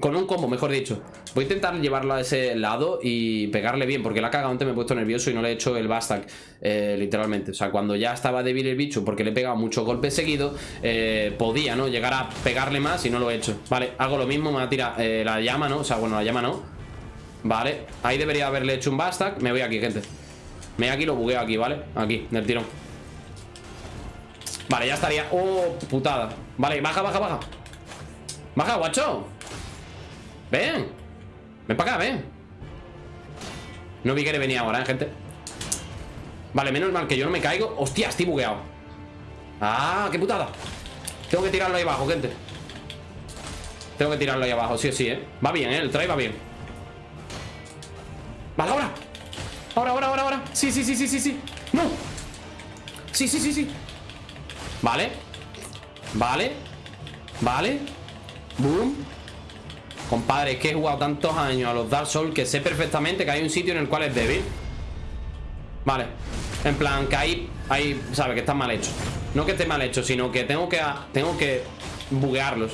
Con un combo, mejor dicho. Voy a intentar llevarlo a ese lado y pegarle bien Porque la caga antes me he puesto nervioso y no le he hecho el Bastak eh, Literalmente, o sea, cuando ya estaba débil el bicho Porque le he pegado muchos golpes seguidos eh, Podía, ¿no? Llegar a pegarle más y no lo he hecho. Vale, hago lo mismo, me va a tirar eh, la llama, ¿no? O sea, bueno, la llama no. Vale, ahí debería haberle hecho un Bastak Me voy aquí, gente. Me voy aquí, lo bugueo aquí, ¿vale? Aquí, del tirón. Vale, ya estaría. Oh, putada Vale, baja, baja, baja. Baja, guacho Ven. Ven para acá, ven. No vi que le venía ahora, ¿eh, gente? Vale, menos mal que yo no me caigo. Hostia, estoy bugueado. Ah, qué putada. Tengo que tirarlo ahí abajo, gente. Tengo que tirarlo ahí abajo, sí o sí, ¿eh? Va bien, ¿eh? El try va bien. Vale, ahora. Ahora, ahora, ahora, ahora. Sí, sí, sí, sí, sí, sí. ¡No! Sí, sí, sí, sí. Vale. Vale. Vale. Boom Compadre, es que he jugado tantos años a los Dark Souls Que sé perfectamente que hay un sitio en el cual es débil. Vale. En plan, que ahí, ahí, sabe, que está mal hecho. No que esté mal hecho, sino que tengo que Tengo que buguearlos.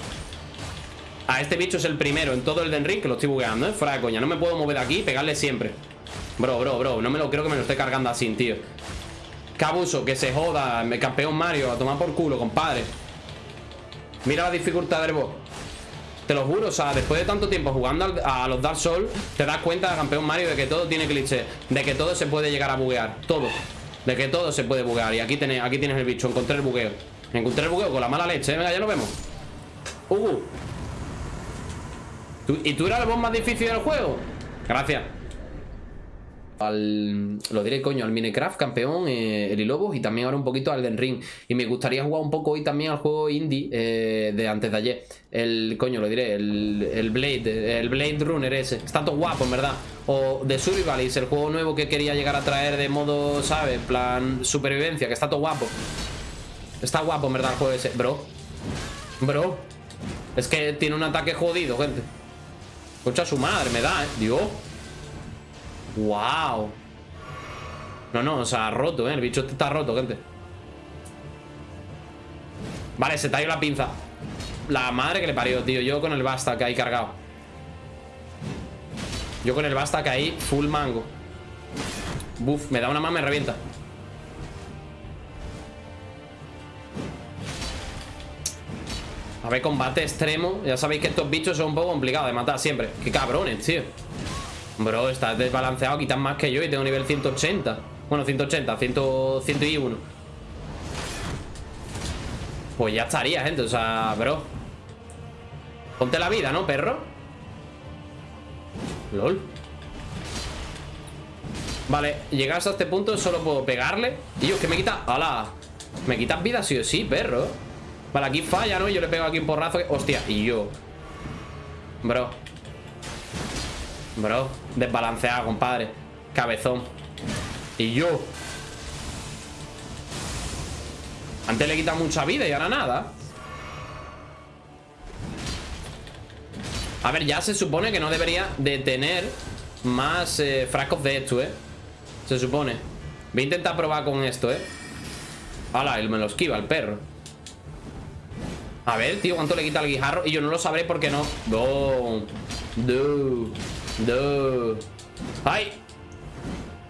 A este bicho es el primero en todo el Den Ring Que lo estoy bugueando, ¿eh? Fuera de coña. No me puedo mover de aquí y pegarle siempre. Bro, bro, bro. No me lo creo que me lo esté cargando así, tío. Qué abuso, que se joda campeón Mario, a tomar por culo, compadre. Mira la dificultad del boss Te lo juro, o sea, después de tanto tiempo jugando a los Dark Souls Te das cuenta, campeón Mario, de que todo tiene cliché De que todo se puede llegar a buguear Todo De que todo se puede buguear. Y aquí, aquí tienes el bicho, encontré el bugueo Encontré el bugueo con la mala leche, venga, ya lo vemos. Uh ¿Y tú eras el boss más difícil del juego? Gracias al, lo diré coño, al Minecraft campeón, eh, el Ilobos y también ahora un poquito al Den Ring. Y me gustaría jugar un poco hoy también al juego indie eh, de antes de ayer. El, coño, lo diré, el, Blade, el Blade Runner ese. Está todo guapo, en verdad. O The Survivalist, el juego nuevo que quería llegar a traer de modo, ¿sabes? Plan supervivencia, que está todo guapo. Está guapo, en verdad, el juego ese. Bro. Bro. Es que tiene un ataque jodido, gente. Escucha su madre, me da, ¿eh? Dios. ¡Wow! No, no, o sea, roto, ¿eh? El bicho este está roto, gente. Vale, se talló la pinza. La madre que le parió, tío Yo con el basta que hay cargado. Yo con el basta que hay full mango. Buf, me da una más, me revienta. A ver, combate extremo. Ya sabéis que estos bichos son un poco complicados de matar siempre. Qué cabrones, tío Bro, estás desbalanceado, quitas más que yo y tengo nivel 180 Bueno, 180, 100, 101 Pues ya estaría, gente, o sea, bro. Ponte la vida, ¿no, perro? LOL. Vale, llegas a este punto solo puedo pegarle. Y yo, que me quita... ¡Hala! Me quitas vida sí o sí, perro. Vale, aquí falla, ¿no? Yo le pego aquí un porrazo Hostia, y yo. Bro Bro, desbalanceado, compadre. Cabezón. Y yo. Antes le quita mucha vida y ahora nada. A ver, ya se supone que no debería de tener Más eh, frascos de esto, eh Se supone. Voy a intentar probar con esto, eh Hala, él me lo esquiva, el perro. A ver, tío, ¿cuánto le quita el guijarro? Y yo no lo sabré porque no. No No no. ¡Ay!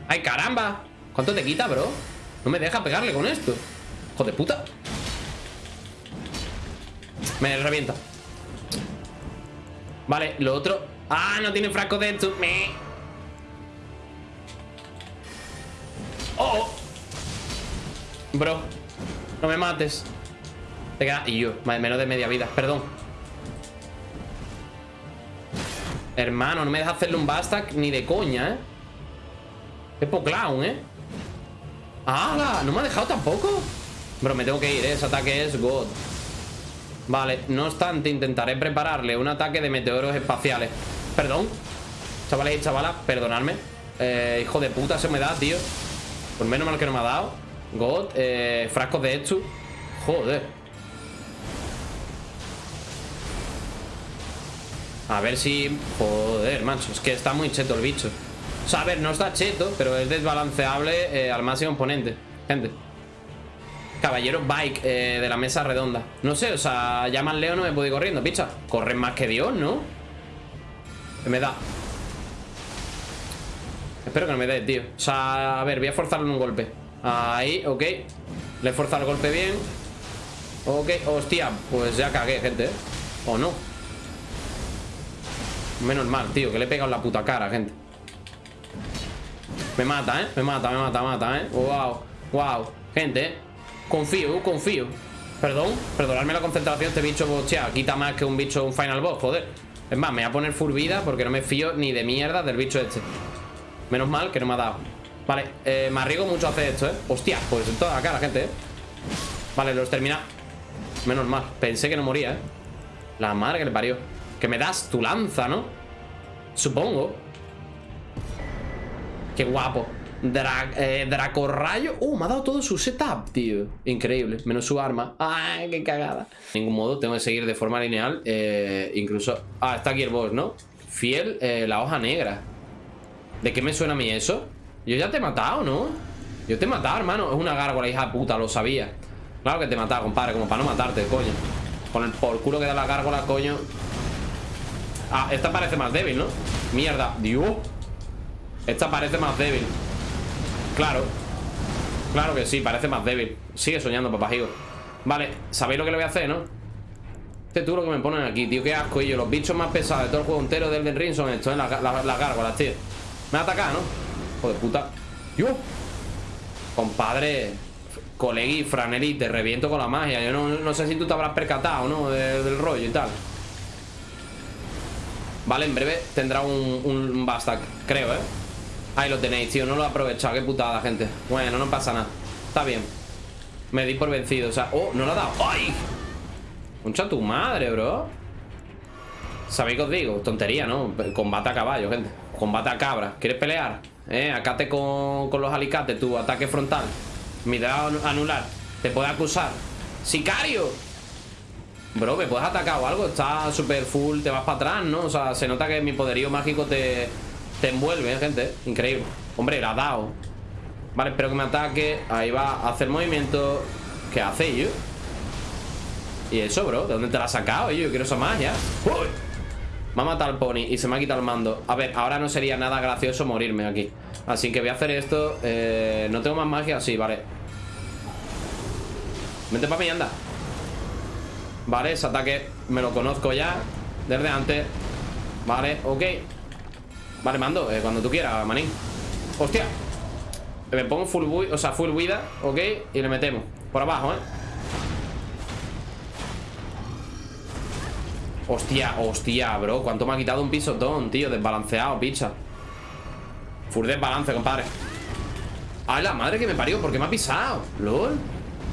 ¡Ay, caramba! ¿Cuánto te quita, bro? No me deja pegarle con esto ¡Joder, puta! Me revienta Vale, lo otro ¡Ah, no tiene frasco de esto! Me... ¡Oh! Bro No me mates Te queda... Y yo, menos de media vida Perdón Hermano, no me deja hacerle un Bastak ni de coña, ¿eh? Es clown, ¿eh? ¡Hala! ¿No me ha dejado tampoco? Bro, me tengo que ir, ¿eh? Ese ataque es God Vale, no obstante, intentaré prepararle un ataque de meteoros espaciales Perdón Chavales y chavalas, perdonadme eh, Hijo de puta, se me da, tío Por menos mal que no me ha dado God, eh, frascos de esto Joder A ver si... Joder, macho Es que está muy cheto el bicho O sea, a ver, no está cheto Pero es desbalanceable eh, al máximo oponente Gente Caballero Bike eh, de la mesa redonda No sé, o sea, ya más leo no me puedo ir corriendo, picha Corren más que Dios, ¿no? Me da. Espero que no me dé, tío. O sea, a ver, voy a forzarle un golpe. Ahí, ok. Le he forzado el golpe bien. Ok, hostia, pues ya cagué, gente. ¿eh? ¿O no? Menos mal, tío, que le he pegado en la puta cara, gente. Me mata, ¿eh? Me mata, me mata, me mata, ¿eh? Wow, wow. Gente, ¿eh? Confío, confío. Perdón, perdonadme la concentración. Este bicho, hostia, quita más que un bicho, un final boss, joder. Es más, me voy a poner full vida porque no me fío ni de mierda del bicho este. Menos mal que no me ha dado. Vale, eh, me arriesgo mucho a hacer esto, ¿eh? Hostia, pues en toda la cara, gente, ¿eh? Vale, los termina. Menos mal. Pensé que no moría, ¿eh? La madre que le parió. Que me das tu lanza, ¿no? Supongo. Qué guapo. Dra eh, Dracorrayo. Uh, me ha dado todo su setup, tío. Increíble. Menos su arma. Ay, qué cagada. De ningún modo tengo que seguir de forma lineal. Eh, incluso. Ah, está aquí el boss, ¿no? Fiel, eh, la hoja negra. ¿De qué me suena a mí eso? Yo ya te he matado, ¿no? Yo te he matado, hermano. Es una gárgola, hija puta, lo sabía. Claro que te he matado, compadre. Como para no matarte, coño. Con el por culo que da la gárgola, coño. Ah, esta parece más débil, ¿no? Mierda, Dios Esta parece más débil Claro Claro que sí, parece más débil Sigue soñando, papajigo Vale, sabéis lo que le voy a hacer, ¿no? Este tú que me ponen aquí, tío, qué asco ellos Los bichos más pesados de todo el juego entero del Ring son estos, ¿eh? Las, gárgolas, tío Me ha atacado, ¿no? Joder, puta ¡Dios! Compadre Colegui, Franeli, te reviento con la magia Yo no, sé si tú te habrás percatado, ¿no? del rollo y tal Vale, en breve tendrá un, un creo, ¿eh? Ahí lo tenéis, tío, no lo he aprovechado Qué putada, gente Bueno, no pasa nada Está bien Me di por vencido, o sea Oh, no lo ha dado ¡Ay! Concha tu madre, bro ¿Sabéis qué os digo? Tontería, ¿no? Combate a caballo, gente Combate a cabra ¿Quieres pelear? Eh, acate con, con los alicates Tu ataque frontal Mirada anular Te puede acusar ¡Sicario! Bro, ¿me puedes atacar o algo? Está súper full, te vas para atrás, ¿no? O sea, se nota que mi poderío mágico te, te envuelve, ¿eh, gente Increíble Hombre, la ha dado Vale, espero que me ataque Ahí va a hacer movimiento ¿Qué hace, yo? ¿Y eso, bro? ¿De dónde te la has sacado, yo? Quiero esa magia ¡Uy! Me ha matado el pony y se me ha quitado el mando A ver, ahora no sería nada gracioso morirme aquí Así que voy a hacer esto eh, No tengo más magia, sí, vale Vente para mí, anda Vale, ese ataque me lo conozco ya Desde antes. Vale, ok. Vale, mando, eh, cuando tú quieras, manín. Hostia. Me pongo full, o sea, full vida, ok Y le metemos, por abajo, eh. Hostia, hostia, bro ¿Cuánto me ha quitado un pisotón, tío? Desbalanceado, picha. Full desbalance, compadre. Ay, la madre que me parió ¿Por qué me ha pisado? LOL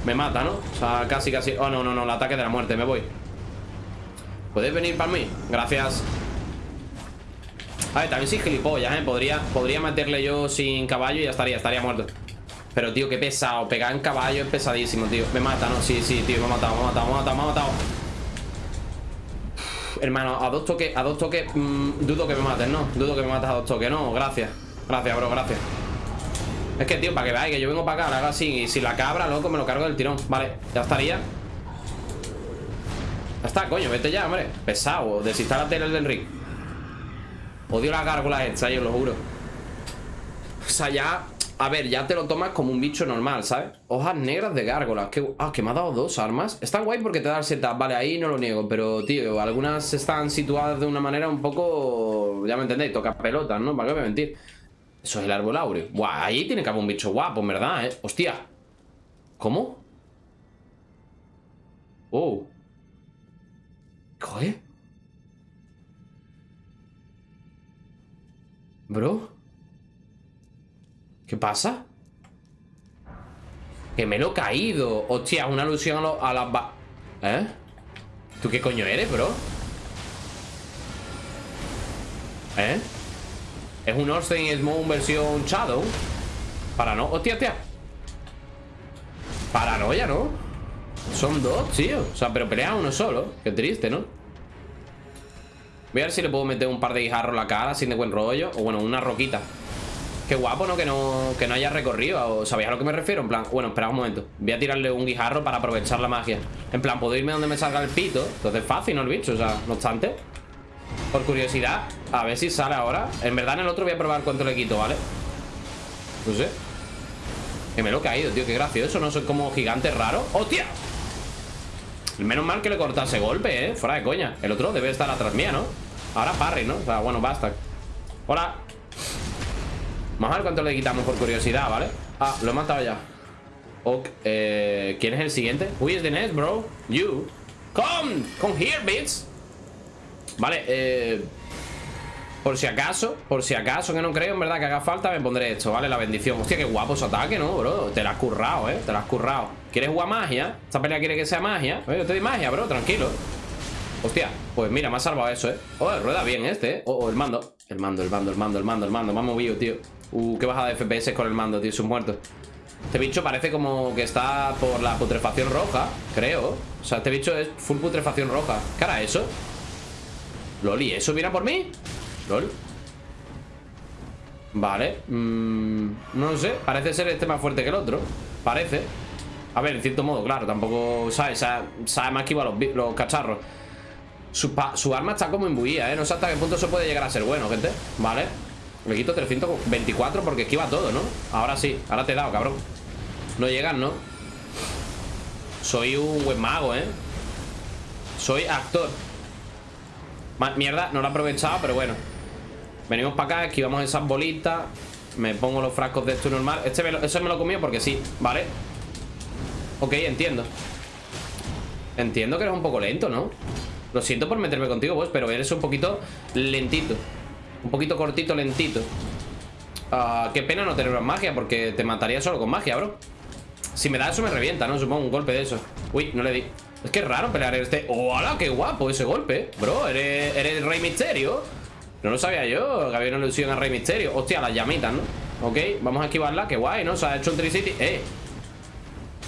me mata, ¿no? O sea, casi, casi Oh, no, no, no, el ataque de la muerte, me voy ¿Podéis venir para mí? Gracias A ver, también soy gilipollas, ¿eh? Podría, podría meterle yo sin caballo y ya estaría, estaría muerto Pero, tío, qué pesado Pegar en caballo es pesadísimo, tío Me mata, ¿no? Sí, sí, tío, me ha matado, me ha matado, me ha matado, me ha matado Hermano, a dos toques, a dos toques mmm, Dudo que me mates, ¿no? Dudo que me mates a dos toques, no, gracias Gracias, bro, gracias es que, tío, para que veáis que yo vengo para acá, lo hago así Y si la cabra, loco, me lo cargo del tirón Vale, ya estaría Ya está, coño, vete ya, hombre Pesado, desinstálate el del ring Odio las gárgolas estas, yo lo juro O sea, ya A ver, ya te lo tomas como un bicho normal, ¿sabes? Hojas negras de gárgolas que, Ah, que me ha dado dos armas Están guay porque te da el setup Vale, ahí no lo niego Pero, tío, algunas están situadas de una manera un poco... Ya me entendéis, toca pelotas, ¿no? ¿Para qué voy a mentir? Eso es el árbol áureo. Buah, ahí tiene que haber un bicho guapo, en verdad, ¿eh? Hostia. ¿Cómo? Oh. ¿Qué? Bro. ¿Qué pasa? Que me lo he caído. Hostia, una alusión a, a las... ¿Eh? ¿Tú qué coño eres, bro? ¿Eh? Es un Orstein Smoke versión Shadow Para no... ¡Hostia, hostia! Paranoia, ¿no? Son dos, tío O sea, pero pelea uno solo Qué triste, ¿no? Voy a ver si le puedo meter un par de guijarros en la cara Sin de buen rollo O bueno, una roquita Qué guapo, ¿no? Que no, que no haya recorrido ¿Sabéis a lo que me refiero? En plan, bueno, espera un momento Voy a tirarle un guijarro para aprovechar la magia En plan, puedo irme donde me salga el pito Entonces fácil, ¿no? El bicho, o sea, no obstante Por curiosidad A ver si sale ahora En verdad en el otro voy a probar cuánto le quito, ¿vale? No sé Que me lo he caído, tío Qué gracioso No soy como gigante raro ¡Hostia! Menos mal que le cortase golpe, ¿eh? Fuera de coña El otro debe estar atrás mía, ¿no? Ahora parry, ¿no? O sea, bueno, basta Hola Vamos a ver cuánto le quitamos por curiosidad, ¿vale? Ah, lo he matado ya Ok, eh, ¿quién es el siguiente? Who is the next, bro? You Come, come here, bitch Vale, eh Por si acaso, por si acaso Que no creo, en verdad, que haga falta Me pondré esto, ¿vale? La bendición Hostia, qué guapo su ataque, ¿no, bro? Te la has currado, ¿eh? Te la has currado ¿Quieres jugar magia? ¿Esta pelea quiere que sea magia? Yo te doy magia, bro, tranquilo Hostia, pues mira, me ha salvado eso, ¿eh? Oh, rueda bien este, ¿eh? Oh, oh, el mando El mando, el mando, el mando, el mando, el mando Me ha movido, tío Uh, qué bajada de FPS con el mando, tío, un muerto Este bicho parece como que está por la putrefacción roja Creo O sea, este bicho es full putrefacción roja ¿Qué hará eso? ¿Lol? ¿y eso viene por mí? ¿Lol? Vale mm, No sé, parece ser este más fuerte que el otro Parece A ver, en cierto modo, claro, tampoco Sabe, sabe, más que iba los, los cacharros su, arma está como imbuida, ¿eh? No sé hasta qué punto eso puede llegar a ser bueno, gente Vale Le quito 324 porque esquiva todo, ¿no? Ahora sí, ahora te he dado, cabrón No llegan, ¿no? Soy un buen mago, ¿eh? Soy actor Mierda, no lo he aprovechado, pero bueno Venimos para acá, esquivamos esas bolitas Me pongo los frascos de esto normal Este me lo, Eso me lo he comido porque sí, ¿vale? Ok, entiendo Entiendo que eres un poco lento, ¿no? Lo siento por meterme contigo, pues, pero eres un poquito lentito. Un poquito cortito, lentito. Ah, qué pena no tener más magia, porque te mataría solo con magia, bro. Si me da eso me revienta, ¿no? Supongo un golpe de eso. Uy, no le di. Es que raro pelear este... ¡Hola! ¡Qué guapo ese golpe! Bro, ¿eres, el Rey Misterio? No lo sabía yo, que había una ilusión al Rey Misterio. Hostia, las llamitas, ¿no? Ok, vamos a esquivarla. Qué guay, ¿no? Se ha hecho un Tricity. ¡Eh!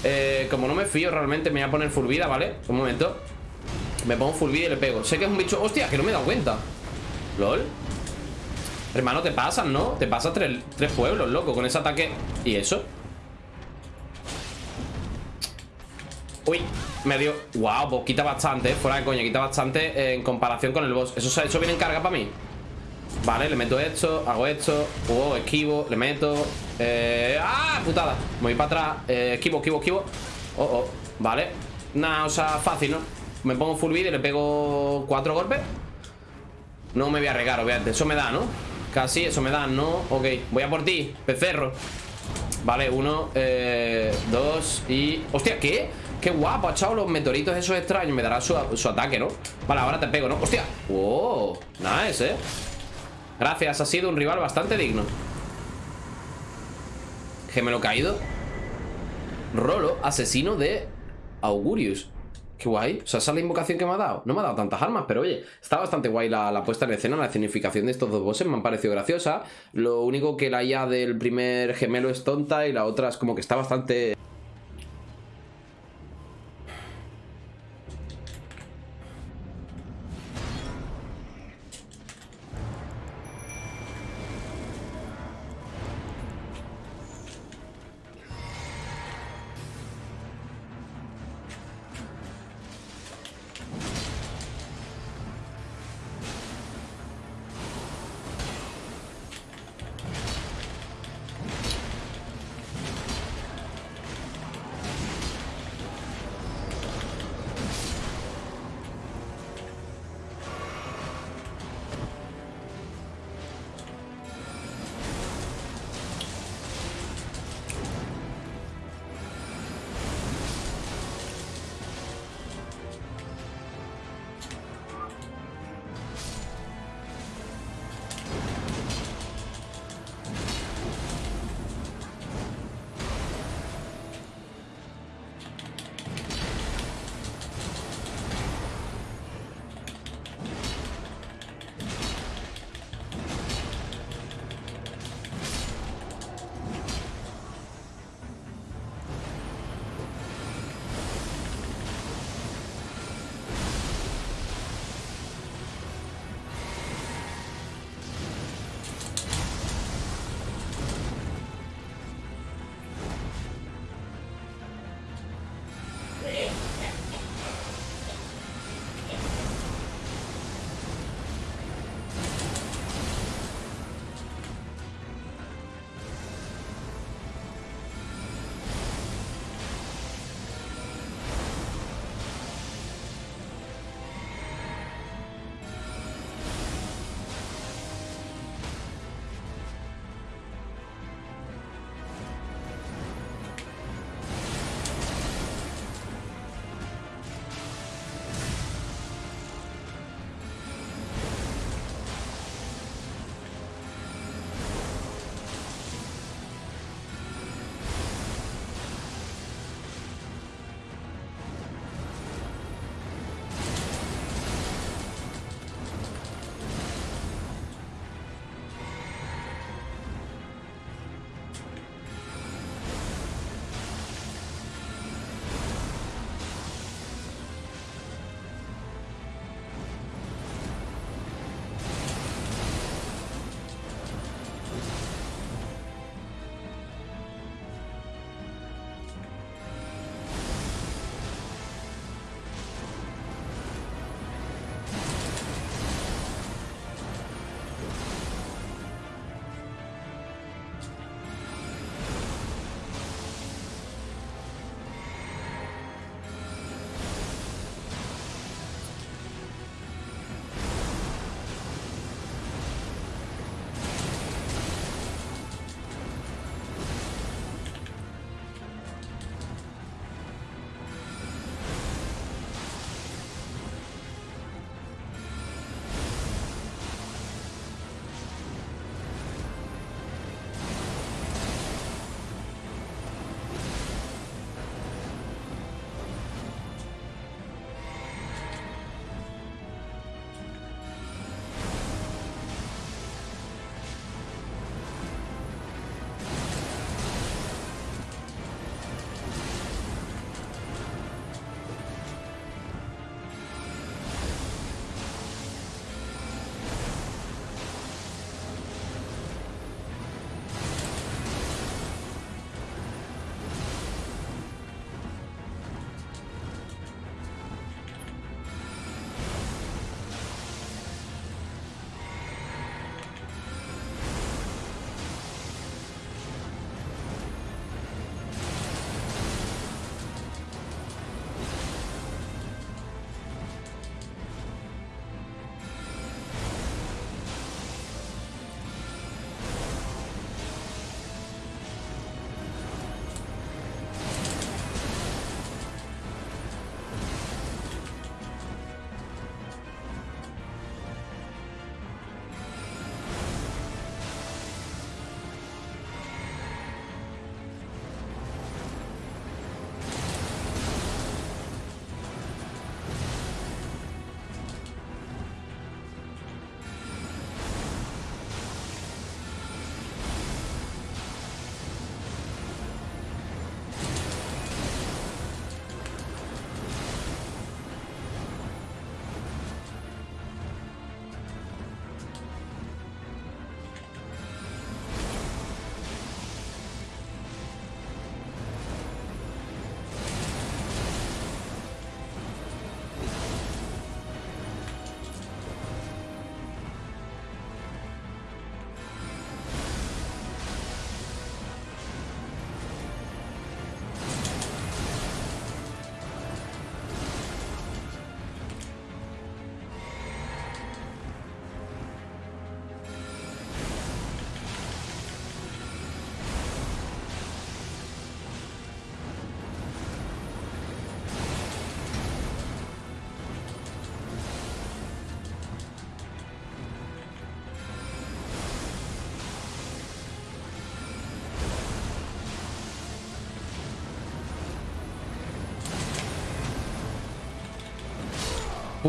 Eh, como no me fío realmente, me voy a poner full ¿vale? Un momento. Me pongo full y le pego Sé que es un bicho... ¡Hostia! Que no me he dado cuenta ¿Lol? Hermano, te pasan, ¿no? Te pasas tres, pueblos, loco Con ese ataque... ¿Y eso? Uy, me dio... Wow, pues quita bastante. Fuera de coña, quita bastante En comparación con el boss Eso, eso viene en carga para mí Vale, le meto esto, hago esto Oh, esquivo, le meto eh... ¡Ah! Putada Me voy para atrás eh, Esquivo, esquivo, esquivo Oh, oh, vale Nada, o sea, fácil, ¿no? Me pongo full vida y le pego cuatro golpes No me voy a regar, obviamente Eso me da, ¿no? Casi, eso me da, ¿no? Ok, voy a por ti, pecerro Vale, uno, eh, dos y... ¡Hostia, qué! ¡Qué guapo! Ha echado los meteoritos esos extraños Me dará su, ataque, ¿no? Vale, ahora te pego, ¿no? ¡Hostia! ¡Wow! Nice, ¿eh? Gracias, ha sido un rival bastante digno Gemelo caído Rolo, asesino de Augurius Qué guay. O sea, esa es la invocación que me ha dado. No me ha dado tantas armas, pero oye, está bastante guay la, puesta en escena, la escenificación de estos dos bosses. Me han parecido graciosa. Lo único que la IA del primer gemelo es tonta y la otra es como que está bastante...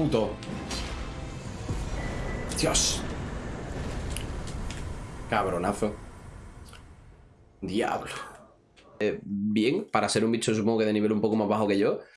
Puto. Dios. Cabronazo. Diablo. Eh, bien, para ser un bicho supongo que de nivel un poco más bajo que yo.